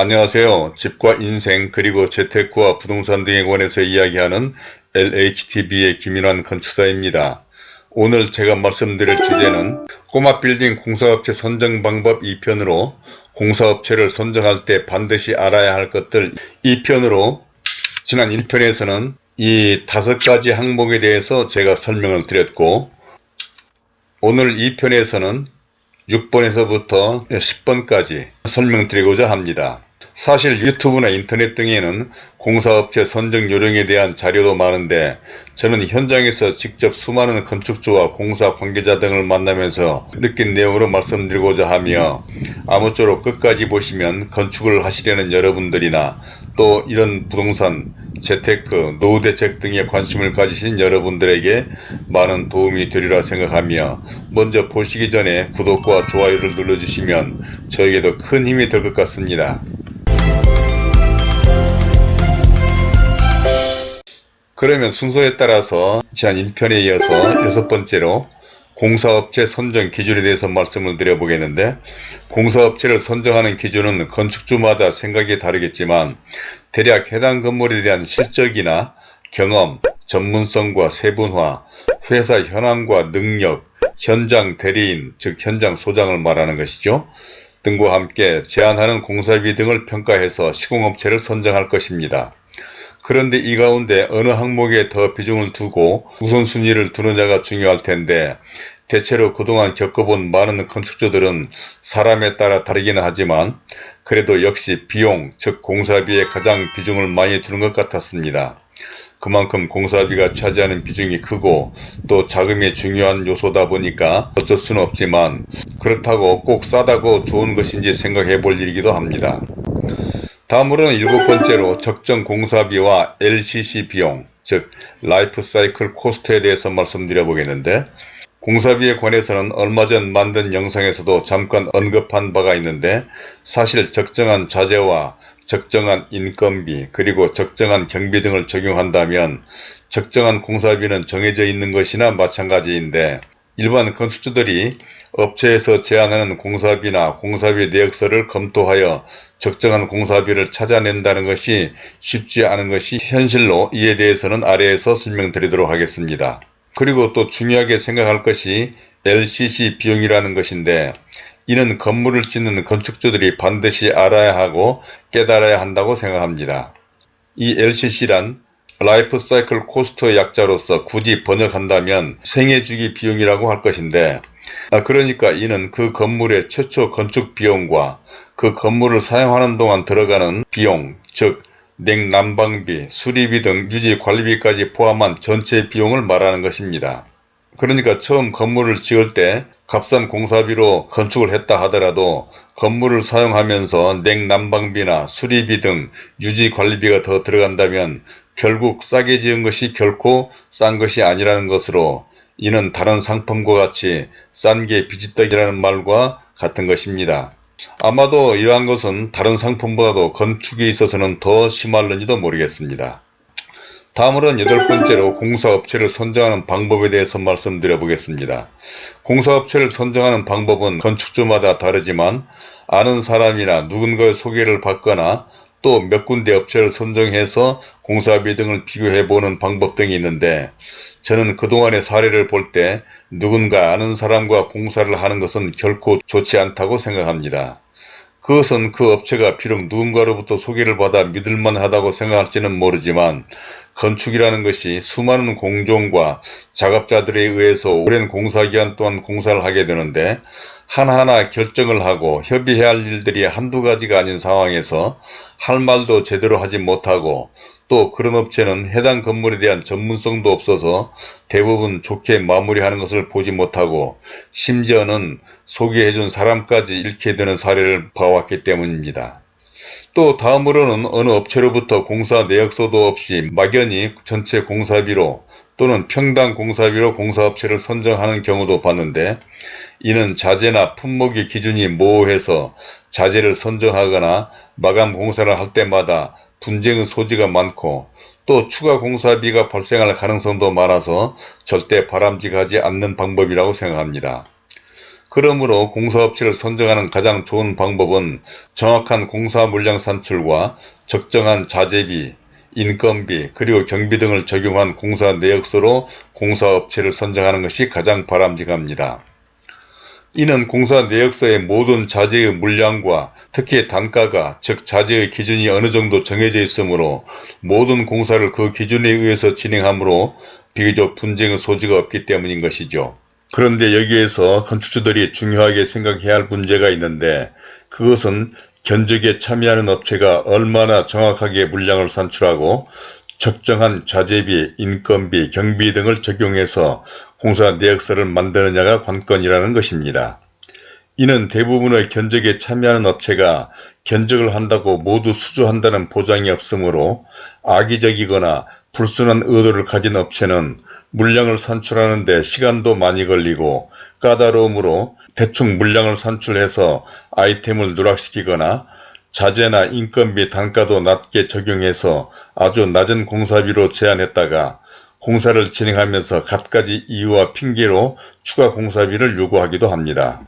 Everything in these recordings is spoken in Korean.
안녕하세요. 집과 인생 그리고 재테크와 부동산 등에 관해서 이야기하는 LHTV의 김인환 건축사입니다. 오늘 제가 말씀드릴 주제는 꼬마 빌딩 공사업체 선정 방법 2편으로 공사업체를 선정할 때 반드시 알아야 할 것들 2편으로 지난 1편에서는 이 다섯 가지 항목에 대해서 제가 설명을 드렸고 오늘 2편에서는 6번에서부터 10번까지 설명드리고자 합니다. 사실 유튜브나 인터넷 등에는 공사업체 선정 요령에 대한 자료도 많은데 저는 현장에서 직접 수많은 건축주와 공사 관계자 등을 만나면서 느낀 내용으로 말씀드리고자 하며 아무쪼록 끝까지 보시면 건축을 하시려는 여러분들이나 또 이런 부동산, 재테크, 노후 대책 등에 관심을 가지신 여러분들에게 많은 도움이 되리라 생각하며 먼저 보시기 전에 구독과 좋아요를 눌러주시면 저에게도 큰 힘이 될 것 같습니다. 그러면 순서에 따라서 지난 1편에 이어서 여섯 번째로 공사업체 선정 기준에 대해서 말씀을 드려보겠는데 공사업체를 선정하는 기준은 건축주마다 생각이 다르겠지만 대략 해당 건물에 대한 실적이나 경험, 전문성과 세분화, 회사 현황과 능력, 현장 대리인 즉 현장 소장을 말하는 것이죠. 등과 함께 제한하는 공사비 등을 평가해서 시공업체를 선정할 것입니다. 그런데 이 가운데 어느 항목에 더 비중을 두고 우선순위를 두느냐가 중요할 텐데 대체로 그동안 겪어본 많은 건축주들은 사람에 따라 다르기는 하지만 그래도 역시 비용 즉 공사비에 가장 비중을 많이 두는 것 같았습니다. 그만큼 공사비가 차지하는 비중이 크고 또 자금이 중요한 요소다 보니까 어쩔 수는 없지만 그렇다고 꼭 싸다고 좋은 것인지 생각해 볼 일이기도 합니다. 다음으로는 일곱 번째로 적정 공사비와 LCC 비용, 즉 life cycle cost에 대해서 말씀드려 보겠는데 공사비에 관해서는 얼마 전 만든 영상에서도 잠깐 언급한 바가 있는데 사실 적정한 자재와 적정한 인건비 그리고 적정한 경비 등을 적용한다면 적정한 공사비는 정해져 있는 것이나 마찬가지인데 일반 건축주들이 업체에서 제안하는 공사비나 공사비 내역서를 검토하여 적정한 공사비를 찾아낸다는 것이 쉽지 않은 것이 현실로 이에 대해서는 아래에서 설명드리도록 하겠습니다. 그리고 또 중요하게 생각할 것이 LCC 비용이라는 것인데 이는 건물을 짓는 건축주들이 반드시 알아야 하고 깨달아야 한다고 생각합니다. 이 LCC란 life cycle cost 약자로서 굳이 번역한다면 생애주기 비용이라고 할 것인데 아, 그러니까 이는 그 건물의 최초 건축 비용과 그 건물을 사용하는 동안 들어가는 비용, 즉 냉난방비, 수리비 등 유지 관리비까지 포함한 전체 비용을 말하는 것입니다. 그러니까 처음 건물을 지을 때 값싼 공사비로 건축을 했다 하더라도 건물을 사용하면서 냉난방비나 수리비 등 유지 관리비가 더 들어간다면 결국 싸게 지은 것이 결코 싼 것이 아니라는 것으로 이는 다른 상품과 같이 싼 게 비지떡이라는 말과 같은 것입니다. 아마도 이러한 것은 다른 상품보다도 건축에 있어서는 더 심할는지도 모르겠습니다. 다음으로는 여덟 번째로 공사업체를 선정하는 방법에 대해서 말씀드려 보겠습니다. 공사업체를 선정하는 방법은 건축주마다 다르지만 아는 사람이나 누군가의 소개를 받거나 또 몇 군데 업체를 선정해서 공사비 등을 비교해보는 방법 등이 있는데 저는 그동안의 사례를 볼 때 누군가 아는 사람과 공사를 하는 것은 결코 좋지 않다고 생각합니다. 그것은 그 업체가 비록 누군가로부터 소개를 받아 믿을만 하다고 생각할지는 모르지만 건축이라는 것이 수많은 공종과 작업자들에 의해서 오랜 공사기간 동안 공사를 하게 되는데 하나하나 결정을 하고 협의해야 할 일들이 한두 가지가 아닌 상황에서 할 말도 제대로 하지 못하고 또 그런 업체는 해당 건물에 대한 전문성도 없어서 대부분 좋게 마무리하는 것을 보지 못하고 심지어는 소개해준 사람까지 잃게 되는 사례를 봐왔기 때문입니다. 또 다음으로는 어느 업체로부터 공사 내역서도 없이 막연히 전체 공사비로 또는 평당 공사비로 공사업체를 선정하는 경우도 봤는데 이는 자재나 품목의 기준이 모호해서 자재를 선정하거나 마감 공사를 할 때마다 분쟁의 소지가 많고 또 추가 공사비가 발생할 가능성도 많아서 절대 바람직하지 않는 방법이라고 생각합니다. 그러므로 공사업체를 선정하는 가장 좋은 방법은 정확한 공사 물량 산출과 적정한 자재비, 인건비, 그리고 경비 등을 적용한 공사 내역서로 공사업체를 선정하는 것이 가장 바람직합니다. 이는 공사 내역서의 모든 자재의 물량과 특히 단가가 즉 자재의 기준이 어느 정도 정해져 있으므로 모든 공사를 그 기준에 의해서 진행하므로 비교적 분쟁의 소지가 없기 때문인 것이죠. 그런데 여기에서 건축주들이 중요하게 생각해야 할 문제가 있는데 그것은 견적에 참여하는 업체가 얼마나 정확하게 물량을 산출하고 적정한 자재비, 인건비, 경비 등을 적용해서 공사 내역서를 만드느냐가 관건이라는 것입니다. 이는 대부분의 견적에 참여하는 업체가 견적을 한다고 모두 수주한다는 보장이 없으므로 악의적이거나 불순한 의도를 가진 업체는 물량을 산출하는 데 시간도 많이 걸리고 까다로움으로 대충 물량을 산출해서 아이템을 누락시키거나 자재나 인건비 단가도 낮게 적용해서 아주 낮은 공사비로 제한했다가 공사를 진행하면서 갖가지 이유와 핑계로 추가 공사비를 요구하기도 합니다.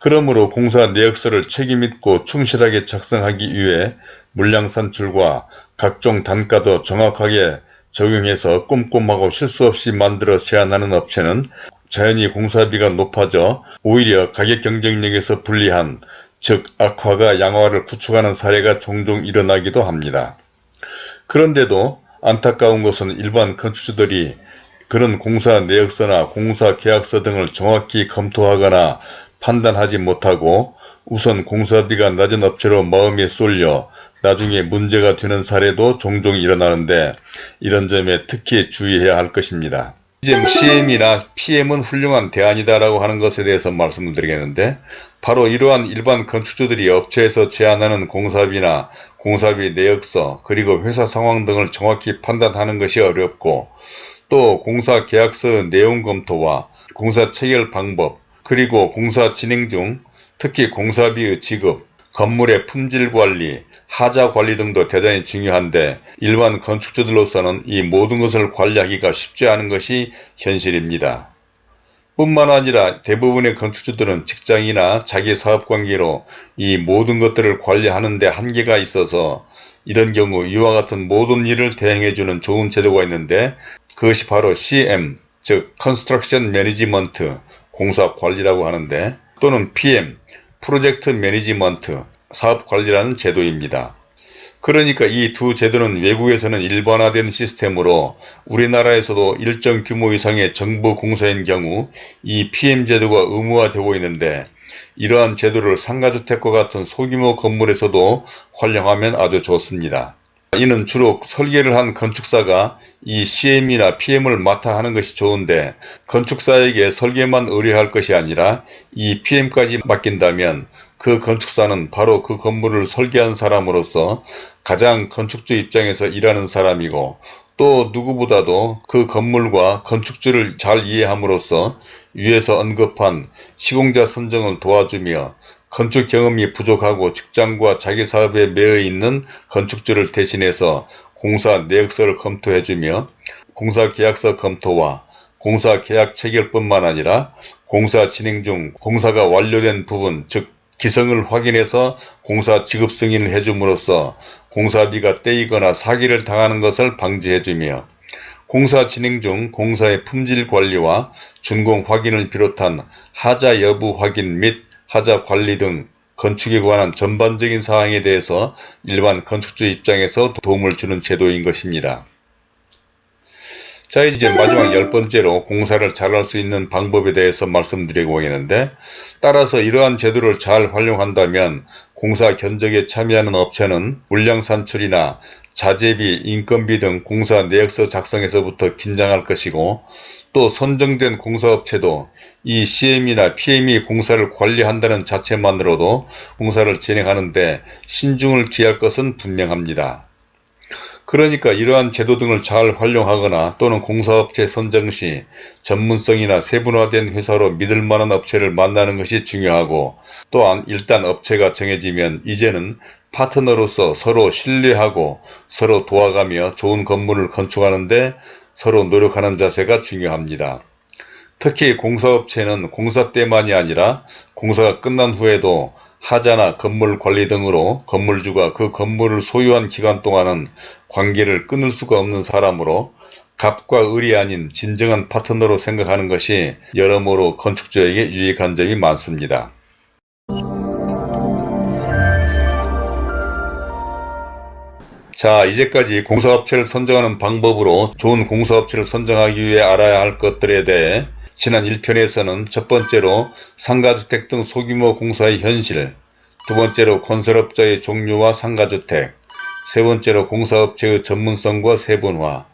그러므로 공사 내역서를 책임있고 충실하게 작성하기 위해 물량 산출과 각종 단가도 정확하게 적용해서 꼼꼼하고 실수 없이 만들어 제한하는 업체는 자연히 공사비가 높아져 오히려 가격 경쟁력에서 불리한 즉 악화가 양화를 구축하는 사례가 종종 일어나기도 합니다. 그런데도 안타까운 것은 일반 건축주들이 그런 공사 내역서나 공사 계약서 등을 정확히 검토하거나 판단하지 못하고 우선 공사비가 낮은 업체로 마음에 쏠려 나중에 문제가 되는 사례도 종종 일어나는데 이런 점에 특히 주의해야 할 것입니다. 이제 CM이나 PM은 훌륭한 대안이다 라고 하는 것에 대해서 말씀을 드리겠는데 바로 이러한 일반 건축주들이 업체에서 제안하는 공사비나 공사비 내역서 그리고 회사 상황 등을 정확히 판단하는 것이 어렵고 또 공사 계약서 내용 검토와 공사 체결 방법 그리고 공사 진행 중 특히 공사비의 지급, 건물의 품질 관리, 하자 관리 등도 대단히 중요한데 일반 건축주들로서는 이 모든 것을 관리하기가 쉽지 않은 것이 현실입니다. 뿐만 아니라 대부분의 건축주들은 직장이나 자기 사업관계로 이 모든 것들을 관리하는 데 한계가 있어서 이런 경우 이와 같은 모든 일을 대행해주는 좋은 제도가 있는데 그것이 바로 CM 즉 Construction Management 공사관리라고 하는데 또는 PM 프로젝트 매니지먼트 사업관리라는 제도입니다. 그러니까 이 두 제도는 외국에서는 일반화된 시스템으로 우리나라에서도 일정 규모 이상의 정부 공사인 경우 이 PM제도가 의무화되고 있는데 이러한 제도를 상가주택과 같은 소규모 건물에서도 활용하면 아주 좋습니다. 이는 주로 설계를 한 건축사가 이 CM이나 PM을 맡아 하는 것이 좋은데 건축사에게 설계만 의뢰할 것이 아니라 이 PM까지 맡긴다면 그 건축사는 바로 그 건물을 설계한 사람으로서 가장 건축주 입장에서 일하는 사람이고 또 누구보다도 그 건물과 건축주를 잘 이해함으로써 위에서 언급한 시공자 선정을 도와주며 건축 경험이 부족하고 직장과 자기 사업에 매여 있는 건축주를 대신해서 공사 내역서를 검토해주며 공사 계약서 검토와 공사 계약 체결뿐만 아니라 공사 진행 중 공사가 완료된 부분 즉 기성을 확인해서 공사 지급 승인을 해줌으로써 공사비가 떼이거나 사기를 당하는 것을 방지해주며 공사 진행 중 공사의 품질 관리와 준공 확인을 비롯한 하자 여부 확인 및 하자 관리 등 건축에 관한 전반적인 사항에 대해서 일반 건축주 입장에서 도움을 주는 제도인 것입니다. 자 이제 마지막 열 번째로 공사를 잘할 수 있는 방법에 대해서 말씀드리고 있는데 따라서 이러한 제도를 잘 활용한다면 공사 견적에 참여하는 업체는 물량 산출이나 자재비, 인건비 등 공사 내역서 작성에서부터 긴장할 것이고 또 선정된 공사업체도 이 CM이나 PM이 공사를 관리한다는 자체만으로도 공사를 진행하는데 신중을 기할 것은 분명합니다. 그러니까 이러한 제도 등을 잘 활용하거나 또는 공사업체 선정 시 전문성이나 세분화된 회사로 믿을 만한 업체를 만나는 것이 중요하고 또한 일단 업체가 정해지면 이제는 파트너로서 서로 신뢰하고 서로 도와가며 좋은 건물을 건축하는데 서로 노력하는 자세가 중요합니다. 특히 공사업체는 공사 때만이 아니라 공사가 끝난 후에도 하자나 건물 관리 등으로 건물주가 그 건물을 소유한 기간 동안은 관계를 끊을 수가 없는 사람으로 갑과 을이 아닌 진정한 파트너로 생각하는 것이 여러모로 건축주에게 유익한 점이 많습니다. 자 이제까지 공사업체를 선정하는 방법으로 좋은 공사업체를 선정하기 위해 알아야 할 것들에 대해 지난 1편에서는 첫 번째로 상가주택 등 소규모 공사의 현실 두 번째로 건설업자의 종류와 상가주택 세 번째로 공사업체의 전문성과 세분화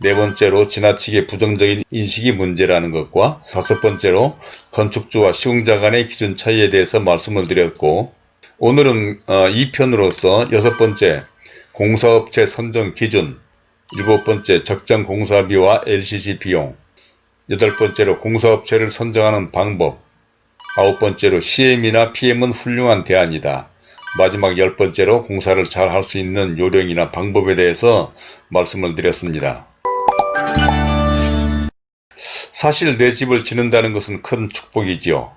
네 번째로 지나치게 부정적인 인식이 문제라는 것과 다섯 번째로 건축주와 시공자 간의 기준 차이에 대해서 말씀을 드렸고 오늘은 2편으로서 여섯 번째 공사업체 선정 기준 일곱 번째 적정 공사비와 LCC 비용 여덟 번째로 공사업체를 선정하는 방법 아홉 번째로 CM이나 PM은 훌륭한 대안이다. 마지막 열 번째로 공사를 잘 할 수 있는 요령이나 방법에 대해서 말씀을 드렸습니다. 사실 내 집을 짓는다는 것은 큰 축복이지요.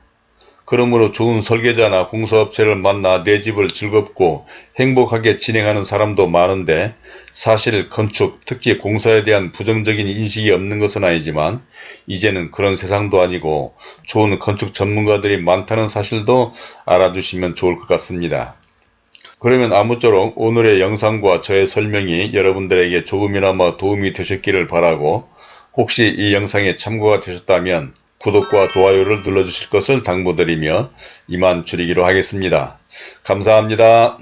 그러므로 좋은 설계자나 공사업체를 만나 내 집을 즐겁고 행복하게 진행하는 사람도 많은데 사실 건축, 특히 공사에 대한 부정적인 인식이 없는 것은 아니지만 이제는 그런 세상도 아니고 좋은 건축 전문가들이 많다는 사실도 알아두시면 좋을 것 같습니다. 그러면 아무쪼록 오늘의 영상과 저의 설명이 여러분들에게 조금이나마 도움이 되셨기를 바라고 혹시 이 영상에 참고가 되셨다면 구독과 좋아요를 눌러주실 것을 당부드리며 이만 줄이기로 하겠습니다. 감사합니다.